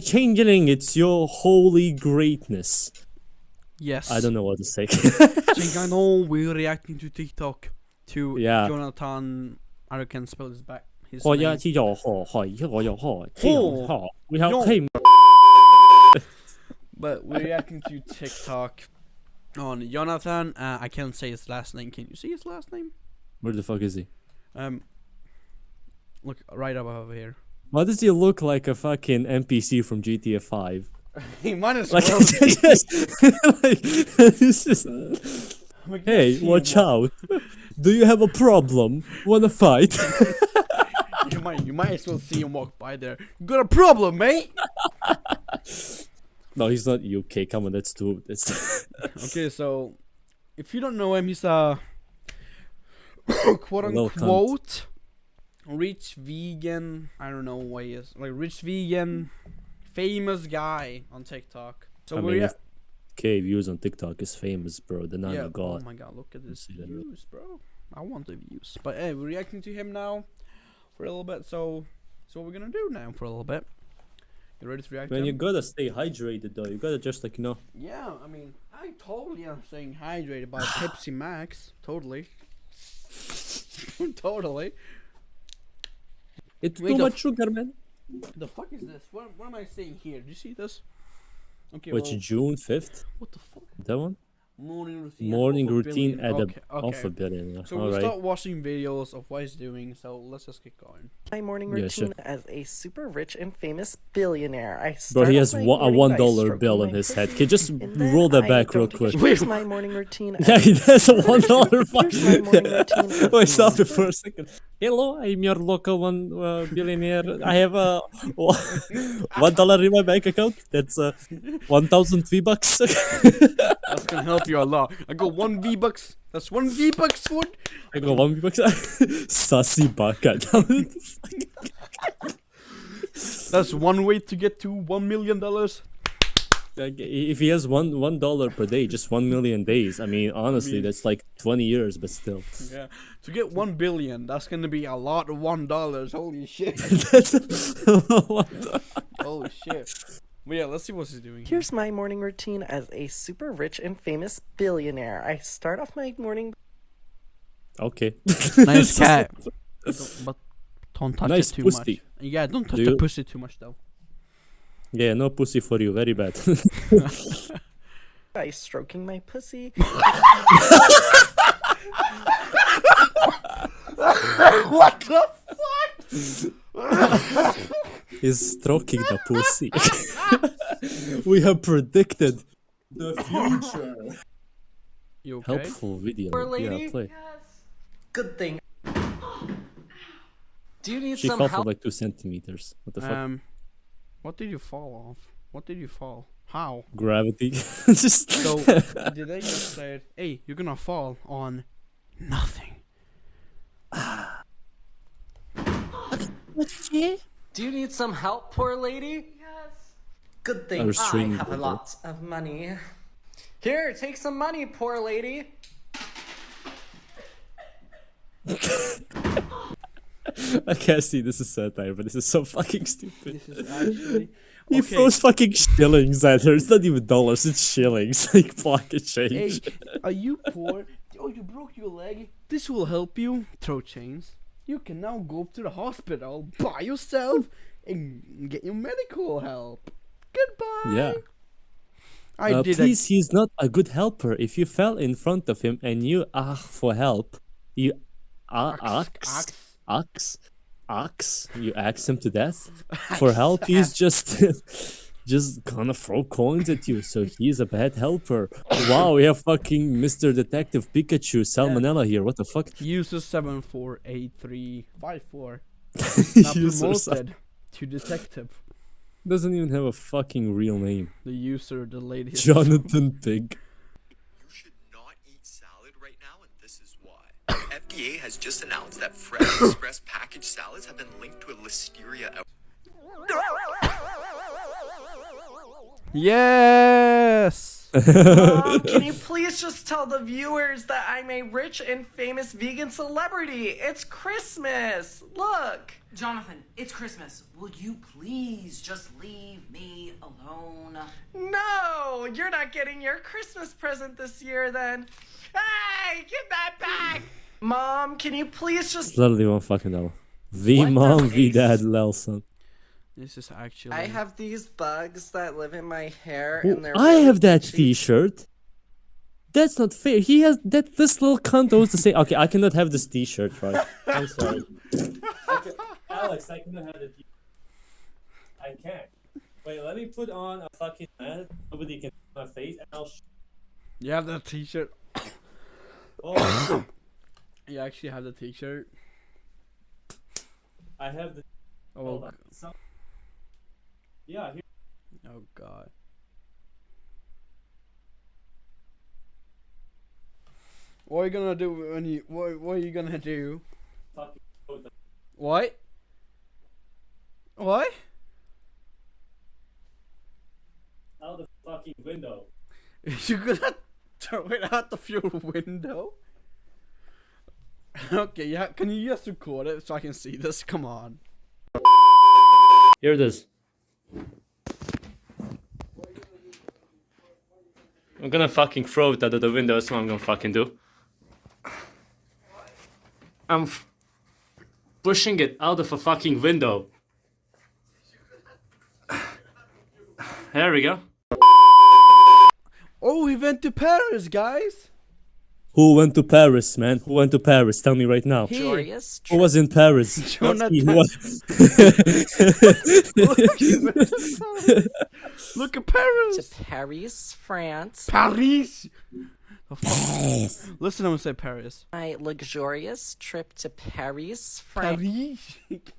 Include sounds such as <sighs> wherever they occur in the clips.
Changeling, it's your holy greatness. Yes. I don't know what to say. <laughs> I know we're reacting to TikTok to yeah. Jonathan. I can spell his back. His. We have him. but we're reacting to TikTok on Jonathan. Uh, I can't say his last name. Can you see his last name? Where the fuck is he? Um, look right above here. Why does he look like a fucking NPC from GTA 5? <laughs> He might as well. <laughs> just, like, it's just, <laughs> hey, watch out. Do you have a problem? Wanna fight? You might, you might as well see him walk by there. Got a problem, mate? no, he's not UK. Come on, that's too. That's okay, so if you don't know him, he's a <coughs> quote unquote rich vegan. I don't know what he is. Like rich vegan, famous guy on TikTok. So I we're mean, K views on TikTok is famous, bro. The I'm yeah. Oh god. my god, look at this views, bro. I want the views. But hey, we're reacting to him now for a little bit. So, so what we're gonna do now for a little bit. You ready to react? to Man, you gotta stay hydrated though. You gotta just like you know. Yeah, I mean, I totally am staying hydrated by <sighs> Pepsi Max. Totally. <laughs> totally. It's Wait, too much sugar, man. The fuck is this? What, what am I saying here? Do you see this? Okay, Which well, June fifth? what the fuck? That one? Morning routine. Morning of routine at okay, a off okay. a billion. yeah. So All we'll right. start watching videos of what he's doing. So let's just get going. my morning Yeah, routine sure. as a super rich and famous billionaire. I Bro, start he off has my one, a one by dollar stroking bill in his <laughs> head. pussy, Can you just roll that I back real quick? Here's my <laughs> morning routine. Yeah, as- he has a <laughs> one dollar. Here's my morning routine Wait, stop it for a second. Hello, I'm your local one uh, billionaire. I have a <laughs> one dollar in my bank account. That's uh, one thousand V bucks. <laughs> That's gonna help you a lot. I got one V bucks. That's one V bucks for. I got one V bucks. <laughs> Sassy baka. That's one way to get to one million dollars. Like, if he has one one dollar per day, just one million days. I mean, honestly, mean- that's like twenty years, but still. Yeah. To get one billion, that's gonna be a lot of one dollars. Holy shit. <laughs> Holy shit. But yeah, let's see what he's doing. here. Here's my morning routine as a super rich and famous billionaire. I start off my morning okay. <laughs> Nice <laughs> cat. Don't- but don't touch Nice it too pussy. much. Yeah, don't touch Do the you- pussy too much though. Yeah, no pussy for you. Very bad. <laughs> by stroking my pussy. <laughs> what the fuck? He's stroking the pussy. <laughs> we have predicted the future. You okay? Helpful video. Poor Yeah, lady. play. Good thing. <gasps> Do you need She some fell for like two centimeters. What the fuck? Um, What did you fall off? What did you fall? How? Gravity. <laughs> Just So did they just say, "Hey, you're gonna fall on nothing"? Do you need some help, poor lady? Yes. Good thing I, restraining have order. lots of money. Here, take some money, poor lady. <laughs> <laughs> I can't see this is satire, but this is so fucking stupid. This is actually <laughs> He throws fucking shillings at her. It's not even dollars, it's shillings. <laughs> Like pocket change. Hey, are you poor? Oh, you broke your leg. This will help you. Throw chains. You can now go to the hospital by yourself and get your medical help. Goodbye. Yeah. I Uh, did. please, he's not a good helper. If you fell in front of him and you ask for help, you uh, Ax- ask, ask, you ask him to death <laughs> for help. He's just, <laughs> just gonna throw coins at you. So he's a bad helper. Wow, we have fucking Mr. Detective Pikachu Salmonella here. What the fuck? User seven four eight three five four. <laughs> Now promoted to detective. doesn't even have a fucking real name. The user, the lady. Jonathan Pig. You should not eat salad right now, and this is why. FDA has just announced that Fresh <coughs> Express packaged salads have been linked to a listeria out. Yes. Mom, can you please <laughs> please just tell the viewers that I'm a rich and famous vegan celebrity? It's Christmas. Look. Jonathan, it's Christmas. Will you please just leave me alone? No, you're not getting your Christmas present this year then. Hey, get that back. Mom, can you please just It's literally one fucking dollar. V What the mom, V ace? dad, Lelson. This is actually. I have these bugs that live in my hair Oh, and they're I really have that itchy. T-shirt. That's not fair. He has that. This little cunt owes the same. Okay, I cannot have this T-shirt, right? I'm sorry. Okay, Alex, I cannot have the T. I can't. Wait, let me put on a fucking mask. Nobody can see my face, and I'll. Sh- You have that T-shirt. oh, You actually have the T-shirt. I have the. Oh, Hold on. Some- yeah, here. oh God. What are you gonna do when you? What, what are you gonna do? The- What? What? Out the fucking window. <laughs> You're gonna <laughs> throw it out of your window? <laughs> Okay, yeah. Can you just record it so I can see this? Come on. Here it is. I'm gonna fucking throw it out of the window. That's what I'm gonna fucking do. I'm f- pushing it out of a fucking window. There we go. Oh, we went to Paris, guys. Who went to Paris, man? Who went to Paris? Tell me right now. He. Joyous Who was in Paris? <laughs> Jonathan. was- <laughs> Look at Paris. to Paris, France. Paris. The fuck? Listen, I'm gonna say Paris. My luxurious trip to Paris, France. Paris. <laughs>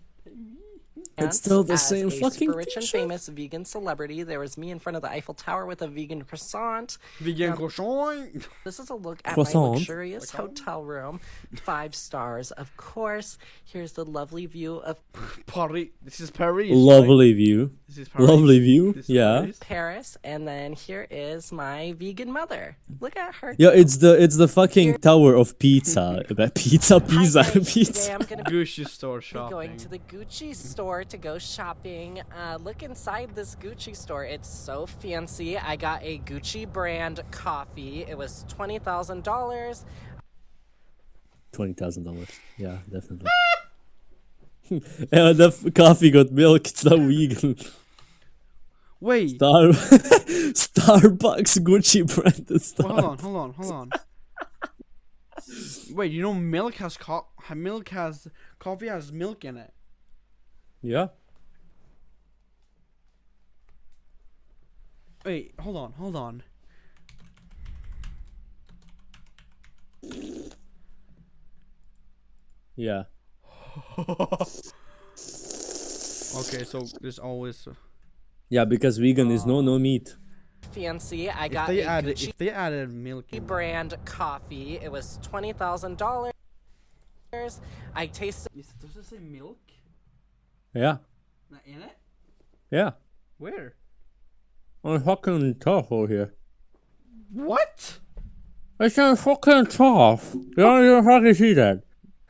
It's still the as same a fucking super rich and famous vegan celebrity. There was me in front of the Eiffel Tower with a vegan croissant. Vegan croissant. This is a look at Croissant. my luxurious hotel room. Five stars, of course. Here's the lovely view of Paris. This is Paris. right? Lovely view. This is Paris. Lovely view. This is Yeah. Paris. Paris, and then here is my vegan mother. Look at her. Yeah, it's the it's the fucking tower of pizza. <laughs> About pizza, Hi, pizza. Today pizza. I'm gonna Gucci store shopping. going to the Gucci store to go shopping. Uh, look inside this Gucci store. It's so fancy. I got a Gucci brand coffee. It was twenty thousand dollars. Twenty thousand dollars. Yeah, definitely. <laughs> yeah, the f- coffee got milk. It's not vegan. Wait. Star <laughs> Starbucks Gucci branded stuff. Well, hold on, hold on, hold on. Wait, you know milk has co- milk has coffee has milk in it. Yeah. Wait, hold on, hold on. Yeah. <laughs> Okay, so there's always Yeah, because vegan is no ah. no meat. Fancy. I if got they a added Gucci if they added milk brand coffee. It was twenty thousand dollars. I tasted. Does it say milk Yeah. Not in it? Yeah. Where? I'm fucking tough over here. What? It's a fucking tough. You don't even fucking see that.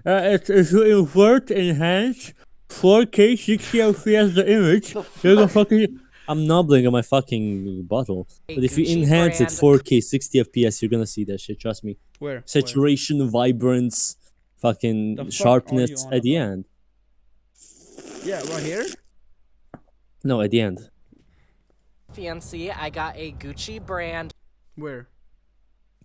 Uh, it's, if you invert, enhance, 4K, 60 FPS the image, you're gonna fucking. I'm nobbling on my fucking bottle. But if you enhance it 4K, 60 FPS, you're gonna see that shit. Trust me. Where? Where? Saturation, vibrance, fucking The fuck sharpness at the end. Yeah, right here. No, at the end. fancy. I got a Gucci brand Where?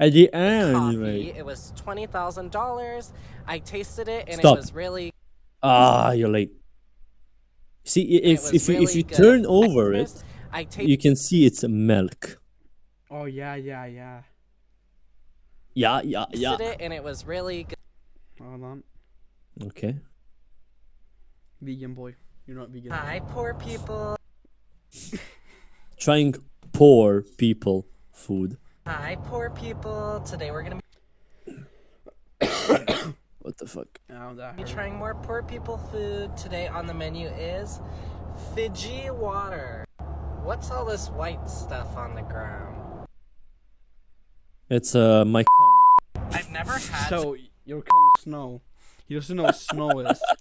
At the end, coffee. mate. It was twenty thousand dollars. I tasted it and Stop. it was really. Ah, you're late. See, i- it if was if you if you good. turn I over it, I you can see it's milk. Oh yeah, yeah, yeah. Yeah, yeah, yeah. it and it was really good. Hold on. Okay. Vegan boy. You're not vegan. Hi, poor people. Trying poor people food. Hi, poor people. Today we're gonna <coughs> What the fuck? Oh, that be hurt. trying more poor people food. Today on the menu is Fiji water. What's all this white stuff on the ground? It's uh my. I've never had So you're coming snow. He doesn't know what snow is. <laughs>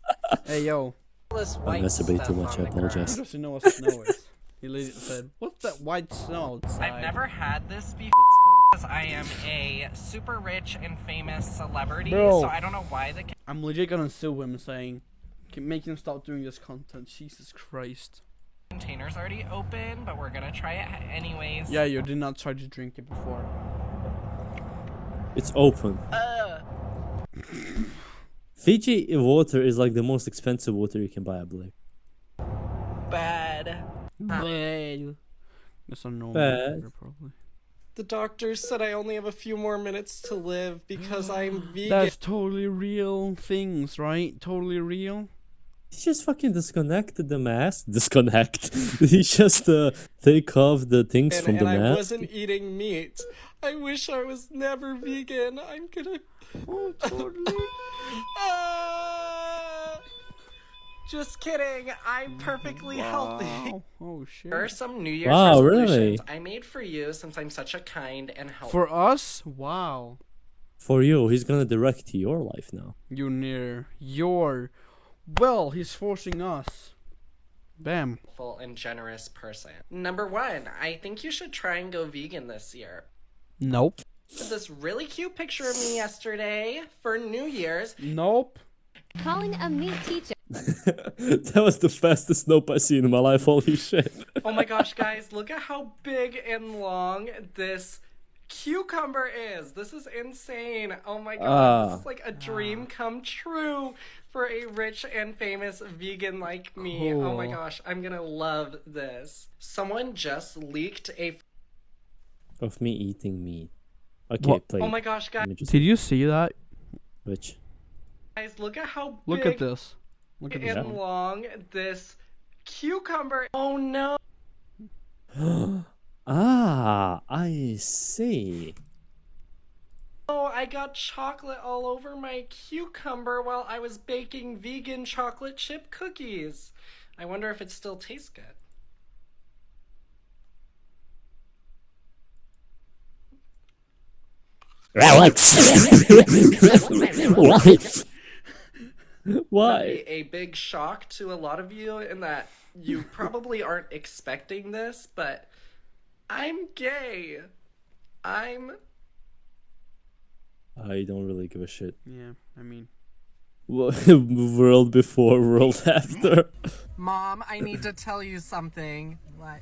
Hey yo, this I white masturbate too stuff much. I on the ground. he apologize. doesn't know what snow is. He literally said, "What's that white snow?" outside?" I've never had this before because I am a super rich and famous celebrity, Bro. so I don't know why the I'm legit gonna sue him, saying, "Can make him stop doing this content." Jesus Christ. container's already open, but we're gonna try it anyways. Yeah, you did not try to drink it before. It's open. Uh, <laughs> Fiji water is like the most expensive water you can buy, I believe. bad. Bad. That's a normal Bad. water, probably. The doctor said I only have a few more minutes to live because I'm <gasps> vegan. That's totally real things, right? Totally real. He just fucking disconnected the mask. <laughs> Disconnect. he just uh, take off the things and, from and the I mask. wasn't eating meat. I wish I was never vegan. I'm gonna. Oh, <laughs> totally. Ah! just kidding. I'm perfectly healthy. wow. Oh shit. Here are some New Year's Wow, resolutions really? I made for you since I'm such a kind and helpful. For us, wow. For you, he's gonna direct your life now. You near your. Well, he's forcing us. Bam. Full and generous person. Number one, I think you should try and go vegan this year. Nope. This really cute picture of me yesterday for New Year's. Nope. Calling a meat teacher. <laughs> that was the fastest nope I've seen in my life. Holy shit. Oh my gosh, guys, look at how big and long this cucumber is. This is insane. Oh my god, Ah. this is like a dream come true for a rich and famous vegan like me. Oh my gosh, I'm gonna love this. Someone just leaked a. Of me eating meat. Okay, What? play. Oh my gosh, guys, just Did you see that? Which? Guys, look at how Look at this. Look at this. and one. long this cucumber. Oh no. <gasps> Ah, I see. Oh, I got chocolate all over my cucumber while I was baking vegan chocolate chip cookies. I wonder if it still tastes good. <laughs> Why? A, a big shock to a lot of you in that you probably aren't expecting this, but I'm gay. I'm I don't really give a shit. Yeah, I mean. <laughs> world before, world after. Mom, I need to tell you something. What?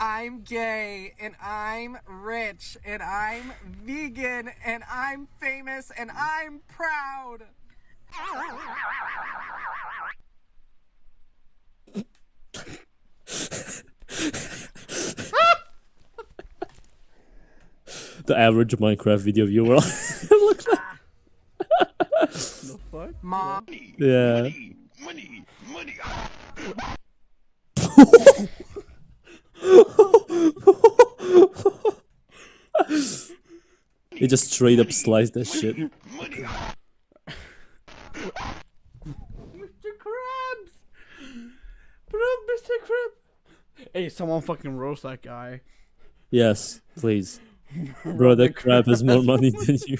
I'm gay and I'm rich and I'm vegan and I'm famous and I'm proud. <laughs> the average Minecraft video viewer. <laughs> Look like- The fuck? Mom, yeah. He just straight up sliced that shit. Mr. Krabs! Bro, Mr. Krab! Hey, someone fucking roast that guy. Yes, please. <laughs> Bro, that crab has more <laughs> money than you.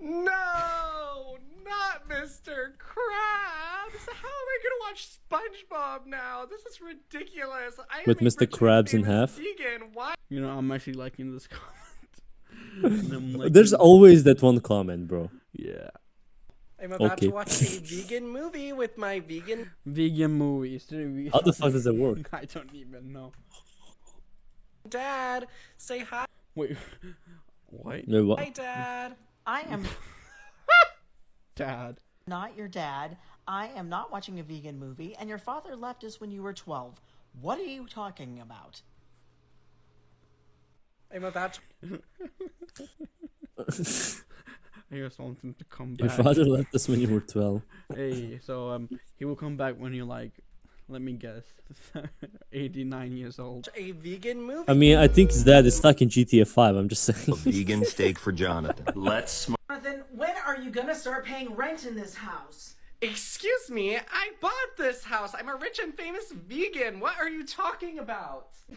no, not Mr. Krabs. How am I gonna watch SpongeBob now? This is ridiculous. I am With a Mr. rich and Krabs in half? Vegan. Why? You know, I'm actually liking this comment. <laughs> Liking- There's always that one comment, bro. Yeah. I'm about Okay. to watch a vegan movie with my vegan. Vegan movies. How the fuck does it work? I don't even know. Dad, say hi. Wait. <laughs> What? No, what? Hi, Dad. I am <laughs> Dad. not your dad. I am not watching a vegan movie, and your father left us when you were 12. What are you talking about? I'm about to. <laughs> I just want him to come back. Your father left us when you were 12. Hey, so um, he will come back when you're like, let me guess, <laughs> 89 years old. A vegan movie. I mean, I think his dad is stuck in GTA 5. I'm just saying. A <laughs> vegan steak for Jonathan. Let's Jonathan, when are you gonna start paying rent in this house? Excuse me, I bought this house. I'm a rich and famous vegan. What are you talking about? <laughs>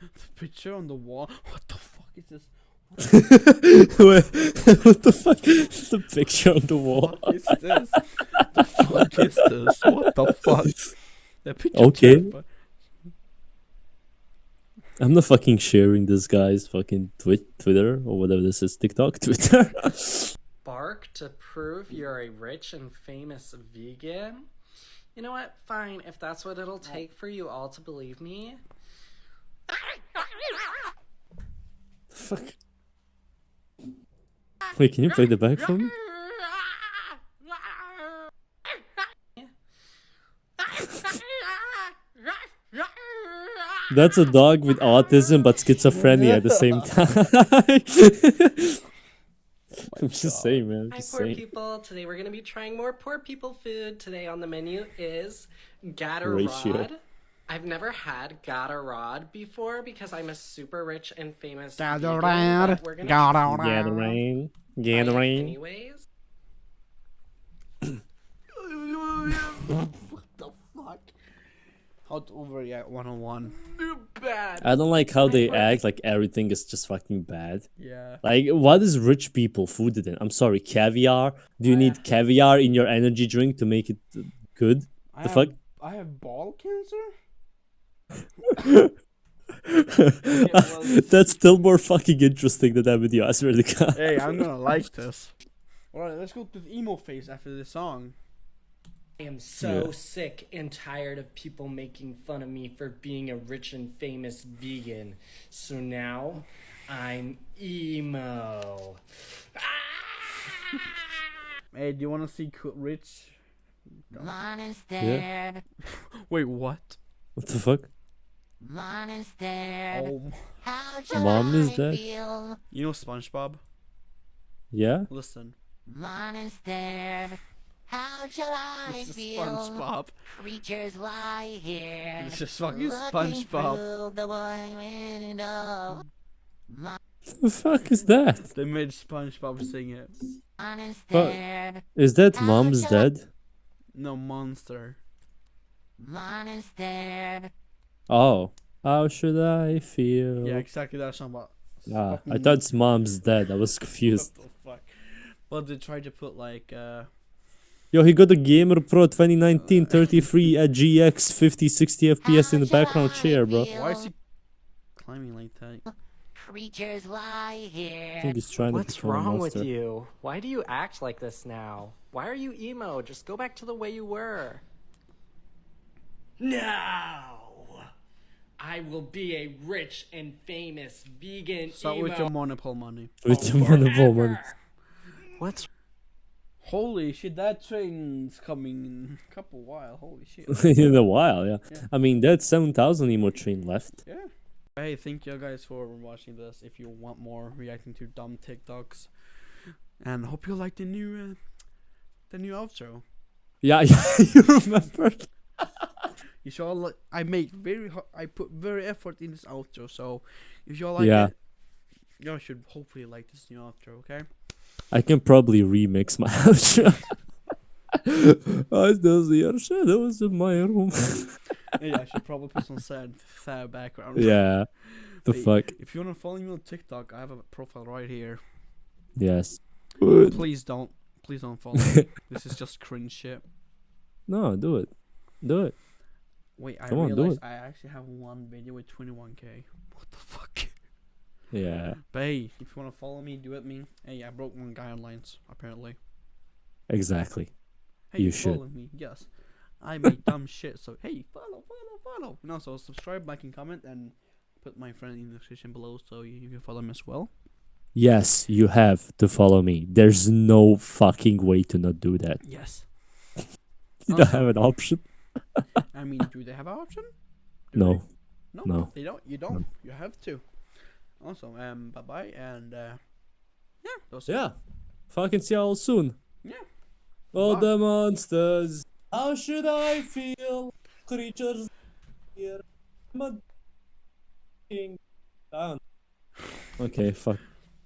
The picture on the wall. What the fuck is this? <laughs> Wait, what the fuck? It's a picture on the wall. What is this? the fuck is this? What the <laughs> fuck? The picture Okay. terrifi- I'm not fucking sharing this guy's fucking twi- Twitter or whatever this is. TikTok, <laughs> Twitter. Bark to prove you're a rich and famous vegan? You know what? Fine, if that's what it'll take for you all to believe me. fuck. Wait, can you play the back for me? That's a dog with autism but schizophrenia at the same <laughs> time. <laughs> I'm just saying, man. I'm Hi, poor saying. people. Today we're going to be trying more poor people food. Today on the menu is Ratio. Gatorade. I've never had Gatorade before because I'm a super rich and famous vegan, Gatorade, but we're gonna try Gatorade. Gatorade. anyways. what the fuck? How to overreact 101. Bad. I don't like how they act like everything is just fucking bad. Yeah. Like, what is rich people food then? I'm sorry, caviar? Do you need caviar in your energy drink to make it uh, good? I The have, fuck? I have ball cancer? That's still more fucking interesting than that video, I swear to God. Hey, I'm gonna like this. Alright, let's go to the emo phase after this song. I am so Yeah. sick and tired of people making fun of me for being a rich and famous vegan. So now I'm emo. <laughs> Hey, do you wanna see Cool Rich? Yeah. <laughs> Wait, what? What the fuck? Oh, Mom is dead? Oh, <laughs> you know SpongeBob? Yeah? Listen. Mom is dead. How shall I This is feel? SpongeBob. Creatures lie here. This is fucking looking SpongeBob. through the one window. The fuck is that? They made SpongeBob sing it. But is that mom's dead? No monster. Oh. How should I feel? Yeah, exactly that song. But Ah, I thought it's mom's dead. I was <laughs> confused. What the fuck? But they tried to put like uh Yo, he got a Gamer Pro 2019 33 at GX 50 60 FPS in the background chair, bro. why is he climbing like that? Creatures lie I here. think he's trying to What's become a wrong with you? Why do you act like this now? Why are you emo? Just go back to the way you were. No! I will be a rich and famous vegan Start emo. with your monopole money. With your monopole money. What's Holy shit, that train's coming in a couple while. Holy shit. <laughs> in a while, yeah. I mean, that's 7,000 emo train left. Yeah. Hey, thank you guys for watching this. If you want more reacting to dumb TikToks, and hope you like the new, uh, the new outro. Yeah, <laughs> you remember? You should all like. I made very. ho- I put very effort in this outro. So, if you all like Yeah. it, y'all should hopefully like this new outro. Okay. I can probably remix my <laughs> outro. I still see your shadows in my room. <laughs> yeah, I should probably put some sad, sad background. yeah. <laughs> The Hey, fuck? If you wanna follow me on TikTok, I have a profile right here. Yes. Please don't. Please don't follow me. this is just cringe shit. No, do it. Do it. Wait, I Come on, do realized it. I actually have one video with 21k. What the fuck? Yeah. But hey, if you wanna follow me, do it. Me. Hey, I broke one guidelines apparently. Exactly. Hey, You should. follow me. Yes, I make dumb <laughs> shit. So hey, follow, follow, follow. And also subscribe, like, and comment, and put my friend in the description below so you, you can follow him as well. Yes, you have to follow me. There's no fucking way to not do that. Yes. <laughs> You don't have an option. I mean, do they have an option? Do No. they? No. No. They don't. You don't. You have to. Also, um, bye bye, and uh, yeah, those Yeah. Fucking see you all soon. Yeah. Oh, Bye. the monsters. How should I feel? Creatures here. I'm a king down. <laughs> Okay, fuck.